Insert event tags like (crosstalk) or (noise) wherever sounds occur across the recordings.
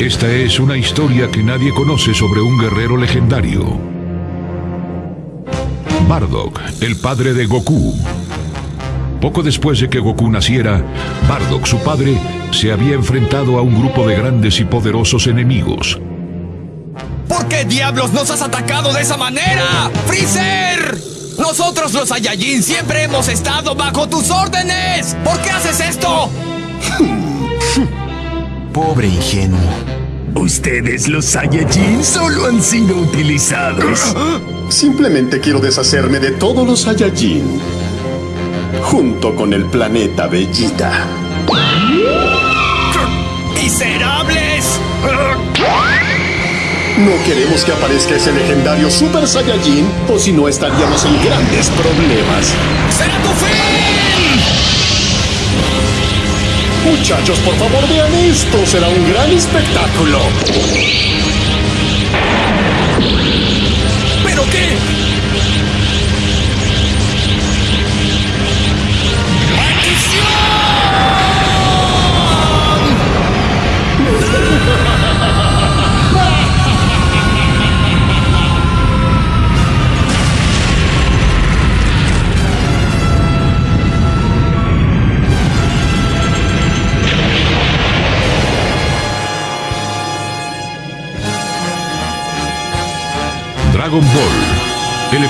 Esta es una historia que nadie conoce sobre un guerrero legendario. Bardock, el padre de Goku. Poco después de que Goku naciera, Bardock, su padre, se había enfrentado a un grupo de grandes y poderosos enemigos. ¿Por qué diablos nos has atacado de esa manera? ¡Freezer! Nosotros los Saiyajin siempre hemos estado bajo tus órdenes. ¿Por qué haces esto? (laughs) Pobre ingenuo. Ustedes, los Saiyajin, solo han sido utilizados. (gasps) Simplemente quiero deshacerme de todos los Saiyajin. Junto con el planeta Bellita. (gasps) ¡Miserables! (gasps) No queremos que aparezca ese legendario Super Saiyajin, o si no estaríamos en grandes problemas. ¡Será tu fin! Muchachos, por favor vean esto, será un gran espectáculo. ¿Pero qué?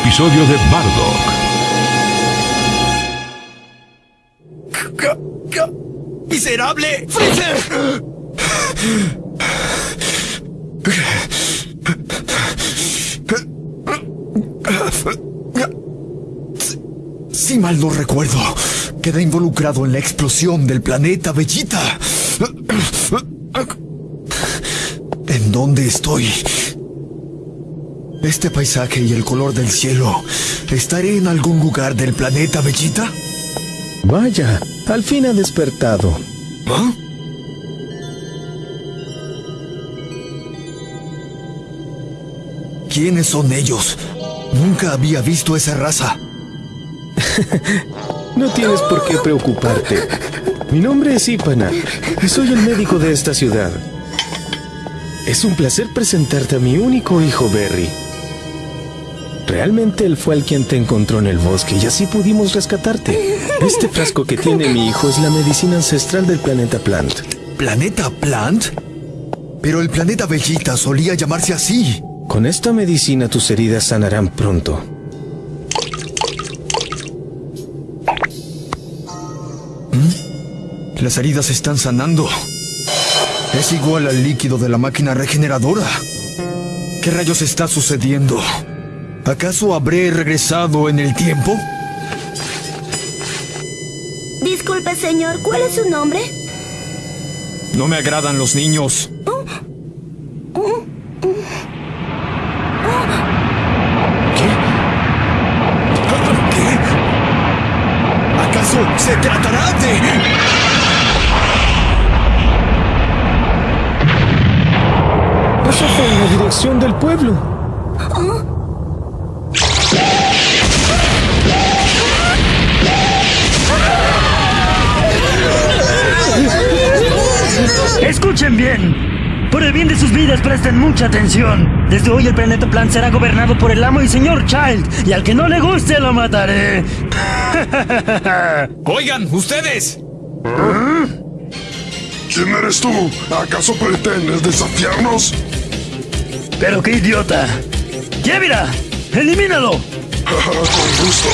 Episodio de Bardock. ¡Miserable! ¡Freezer! Si mal no recuerdo, queda involucrado en la explosión del planeta Bellita. ¿En dónde estoy? Este paisaje y el color del cielo. ¿Estaré en algún lugar del planeta Bellita? Vaya, al fin ha despertado. ¿Ah? ¿Quiénes son ellos? Nunca había visto esa raza. (laughs) No tienes por qué preocuparte. Mi nombre es Ipana y soy el médico de esta ciudad. Es un placer presentarte a mi único hijo, Berry. Realmente él fue el quien te encontró en el bosque y así pudimos rescatarte. Este frasco que tiene mi hijo es la medicina ancestral del planeta Plant. ¿Planeta Plant? Pero el planeta Bellita solía llamarse así. Con esta medicina tus heridas sanarán pronto. Las heridas están sanando. Es igual al líquido de la máquina regeneradora. ¿Qué rayos está sucediendo? ¿Acaso habré regresado en el tiempo? Disculpe, señor, ¿cuál es su nombre? No me agradan los niños. ¿Qué? ¿Qué? ¿Acaso se tratará de...? Eso fue en la dirección del pueblo. Bien. Por el bien de sus vidas, presten mucha atención. Desde hoy el planeta Plan será gobernado por el amo y señor Child, y al que no le guste lo mataré. (laughs) Oigan, ustedes. ¿Quién eres tú? ¿Acaso pretendes desafiarnos? Pero qué idiota. ¡Yevira! ¡Elimínalo! (laughs) Con gusto.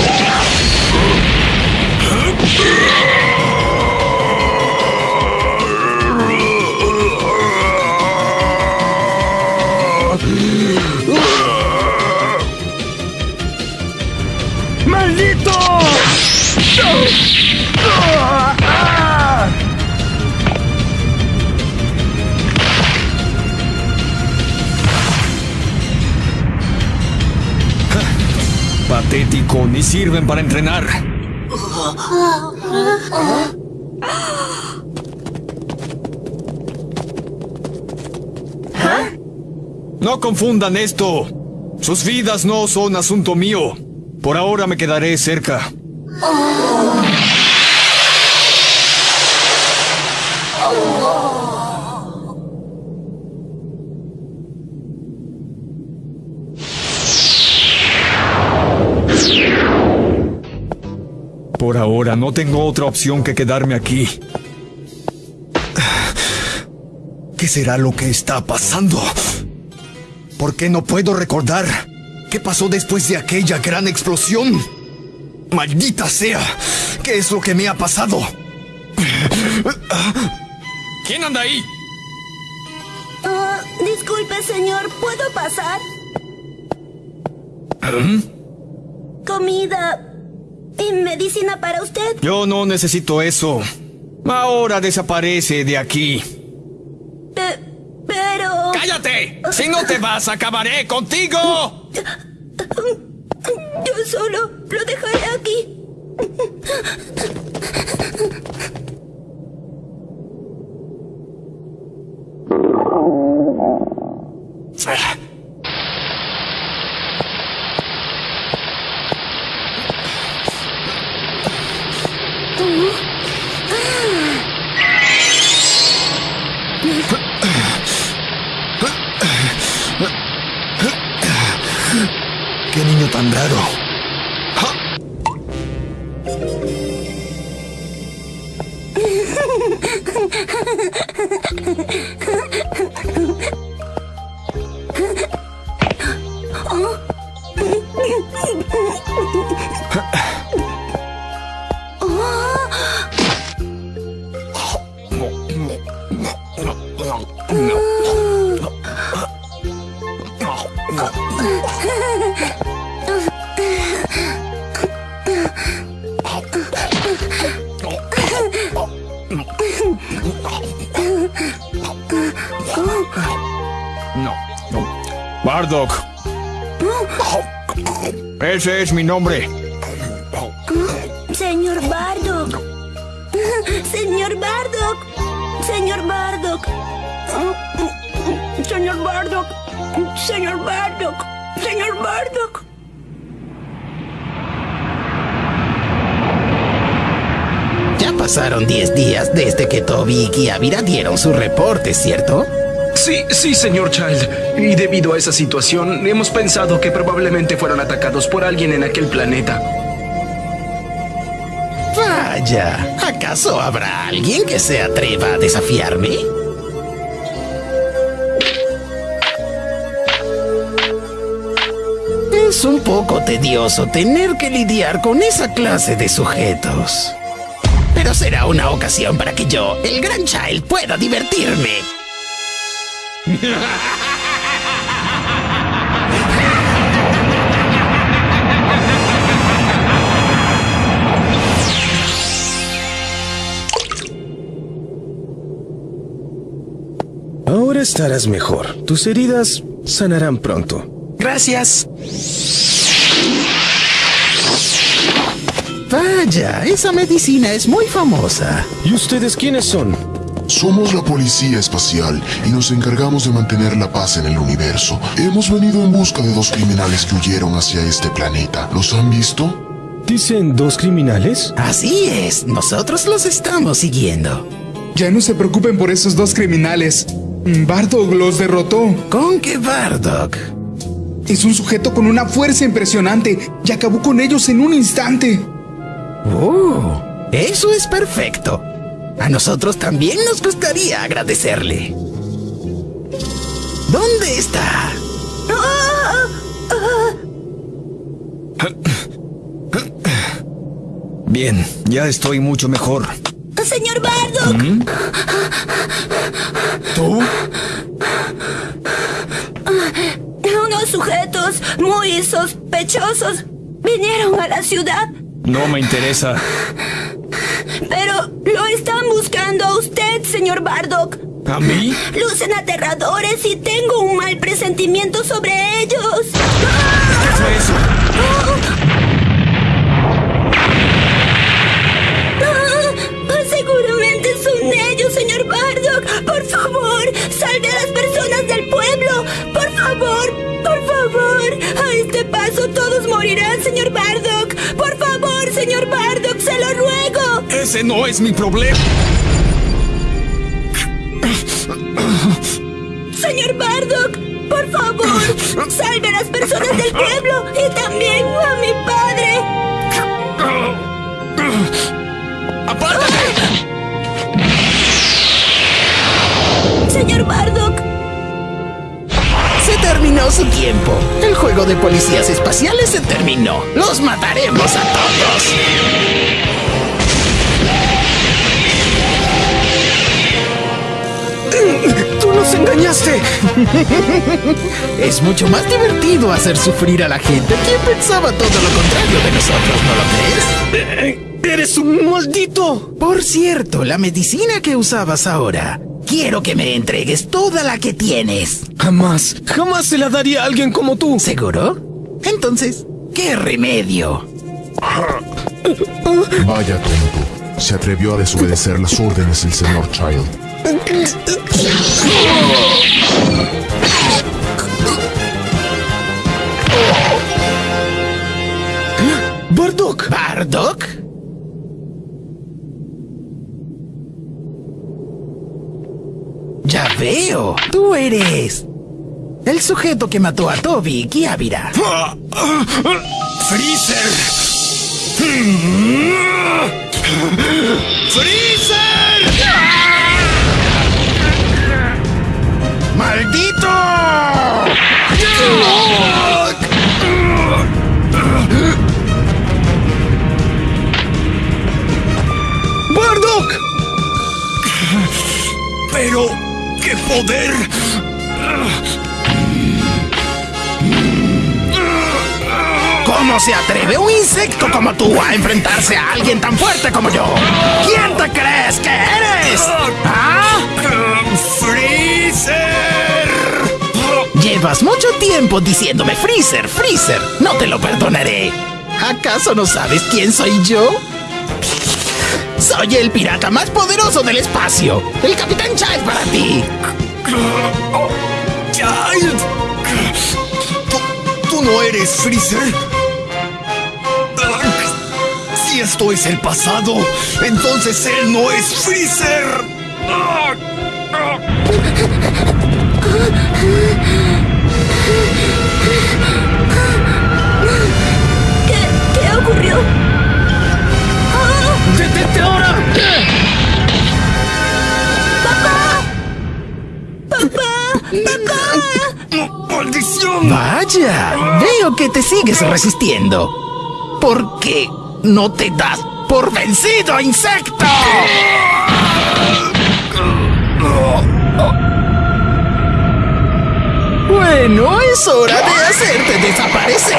(laughs) Patético, ni sirven para entrenar. No confundan esto. Sus vidas no son asunto mío. Por ahora me quedaré cerca. Por ahora no tengo otra opción que quedarme aquí. ¿Qué será lo que está pasando? ¿Por qué no puedo recordar? Qué pasó después de aquella gran explosión? Maldita sea, ¿qué es lo que me ha pasado? ¿Quién anda ahí? Ah, disculpe, señor, ¿puedo pasar? Comida y medicina para usted. Yo no necesito eso. Ahora desaparece de aquí. Pe- pero... ¡Cállate! Si no te vas, acabaré contigo. Yo solo lo dejaré aquí. ろはっ。(laughs) No, no. Bardock. Ese es mi nombre. Señor Bardock. Señor Bardock. Señor Bardock. Señor Bardock. Señor Bardock. Señor Bardock. Ya pasaron 10 días desde que Toby y Kiavira dieron su reporte, ¿cierto? Sí, sí, señor Child. Y debido a esa situación, hemos pensado que probablemente fueron atacados por alguien en aquel planeta. Vaya, ¿acaso habrá alguien que se atreva a desafiarme? Es un poco tedioso tener que lidiar con esa clase de sujetos. Pero será una ocasión para que yo, el gran Child, pueda divertirme. Ahora estarás mejor. Tus heridas sanarán pronto. Gracias. Vaya, esa medicina es muy famosa. ¿Y ustedes quiénes son? Somos la Policía Espacial y nos encargamos de mantener la paz en el universo. Hemos venido en busca de dos criminales que huyeron hacia este planeta. ¿Los han visto? ¿Dicen dos criminales? Así es, nosotros los estamos siguiendo. Ya no se preocupen por esos dos criminales. Bardock los derrotó. ¿Con qué Bardock? Es un sujeto con una fuerza impresionante y acabó con ellos en un instante. ¡Oh! Eso es perfecto. A nosotros también nos gustaría agradecerle. ¿Dónde está? Bien, ya estoy mucho mejor. Señor Bardock. ¿Tú? Unos sujetos muy sospechosos vinieron a la ciudad, No me interesa. Lo están buscando a usted, señor Bardock. ¿A mí? Lucen aterradores y tengo un mal presentimiento sobre ellos. ¿Qué fue eso? Ah, Seguramente son ellos, señor Bardock. Por favor, salve a las personas del pueblo. Por favor, por favor. A este paso todos morirán, señor Bardock. Ese no es mi problema. Señor Bardock, por favor, salve a las personas del pueblo y también a mi padre. ¡Apártate! Señor Bardock, Se terminó su tiempo. El juego de policías espaciales se terminó. Los mataremos a todos. ¡Tú nos engañaste! Es mucho más divertido hacer sufrir a la gente. ¿Quién pensaba todo lo contrario de nosotros, no lo crees? ¡Eres un maldito! Por cierto, la medicina que usabas ahora. Quiero que me entregues toda la que tienes. Jamás, jamás se la daría a alguien como tú. ¿Seguro? Entonces, ¿qué remedio? Vaya tonto. Se atrevió a desobedecer las órdenes del señor Child. ¡Bardock! ¿Bardock? Ya veo. Tú eres. El sujeto que mató a Toby y Kiavira. ¡Freezer! ¡Freezer! Poder! ¿Cómo se atreve un insecto como tú a enfrentarse a alguien tan fuerte como yo? ¿Quién te crees que eres? ¿Ah? ¡Freezer! Llevas mucho tiempo diciéndome Freezer, Freezer. No te lo perdonaré. ¿Acaso no sabes quién soy yo? Soy el pirata más poderoso del espacio. El Capitán Child para ti. ¡Child! ¿Tú, tú no eres Freezer? Si esto es el pasado, entonces él no es Freezer. Ahora! ¡Maldición! Vaya, veo que te sigues resistiendo. ¿Por qué no te das por vencido, insecto? Bueno, es hora de hacerte desaparecer.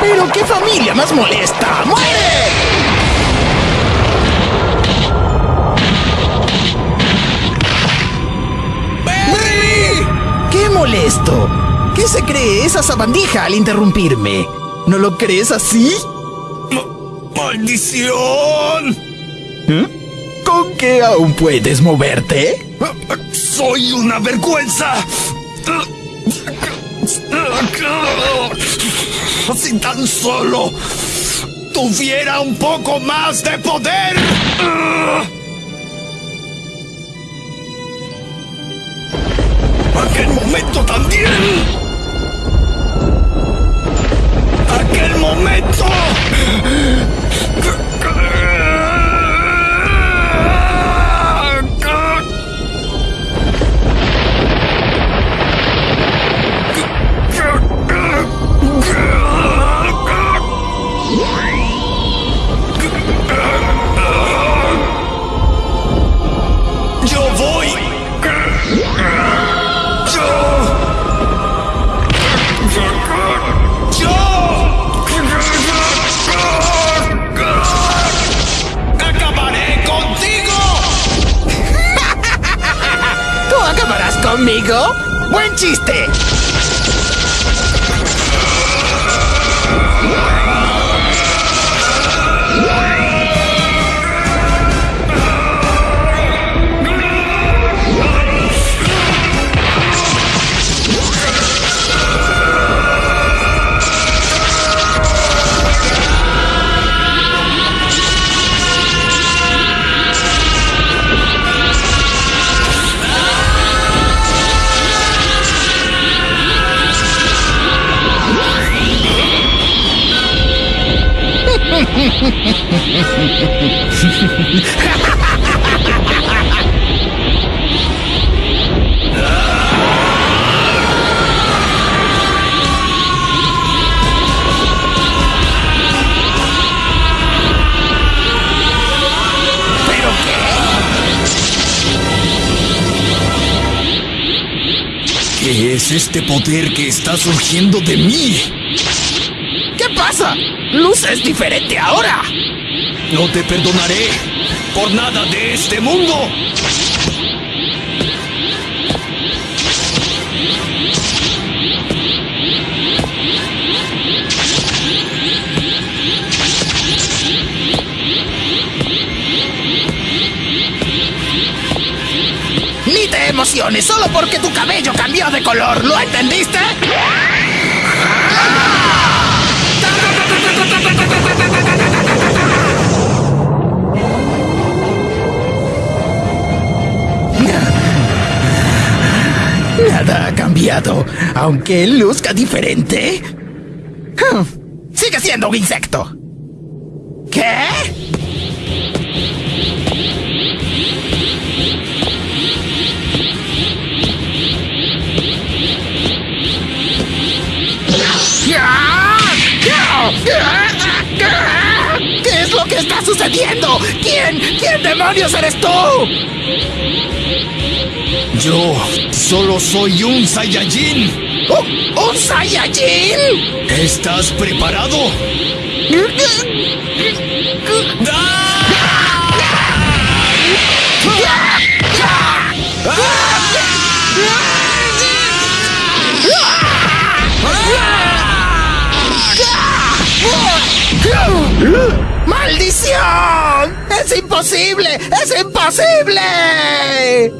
Pero qué familia más molesta. ¡Muere! ¡Qué molesto! ¿Qué se cree esa sabandija al interrumpirme? ¿No lo crees así? ¡Maldición! ¿Con qué aún puedes moverte? ¡Soy una vergüenza! Si tan solo tuviera un poco más de poder. Conmigo? ¡Buen chiste! ¿Qué es este poder que está surgiendo de mí? ¿Qué pasa? Es diferente ahora. No te perdonaré por nada de este mundo. Ni te emociones solo porque tu cabello cambió de color. ¿Lo entendiste? Nada ha cambiado, aunque luzca diferente. Hmm, Sigue siendo un insecto. ¿Qué? ¿Qué es lo que está sucediendo? ¿Quién? ¿Quién demonios eres tú? Yo solo soy un Saiyajin. ¿Un, un Saiyajin? ¿Estás preparado? (laughs) ¡Maldición! ¡Es imposible! ¡Es imposible!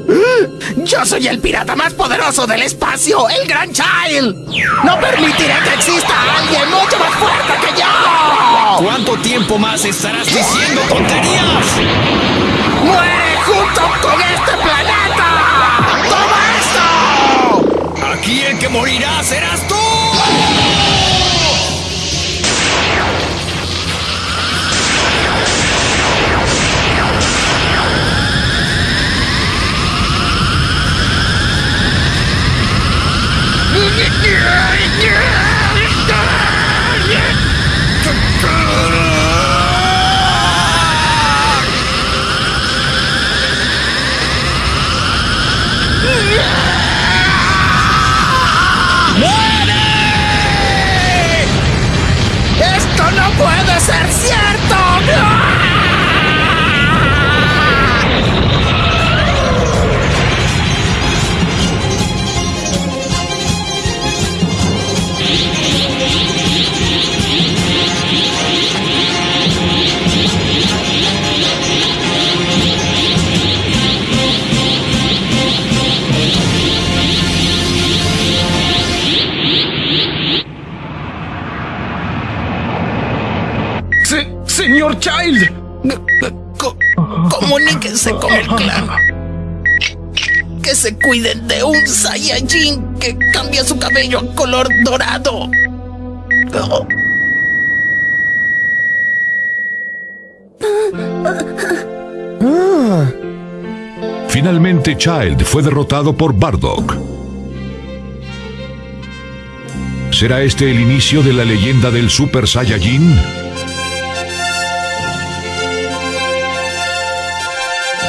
Yo soy el pirata más poderoso del espacio, el Gran Child. No permitiré que exista alguien mucho más fuerte que yo. ¿Cuánto tiempo más estarás diciendo tonterías? ¡Muere junto con este planeta! ¡Toma esto! Aquí el que morirá serás tú. Cuiden de un Saiyajin que cambia su cabello a color dorado. Oh. Finalmente Child fue derrotado por Bardock. ¿Será este el inicio de la leyenda del Super Saiyajin?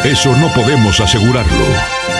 Eso no podemos asegurarlo.